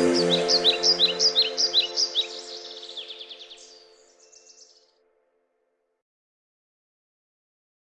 Música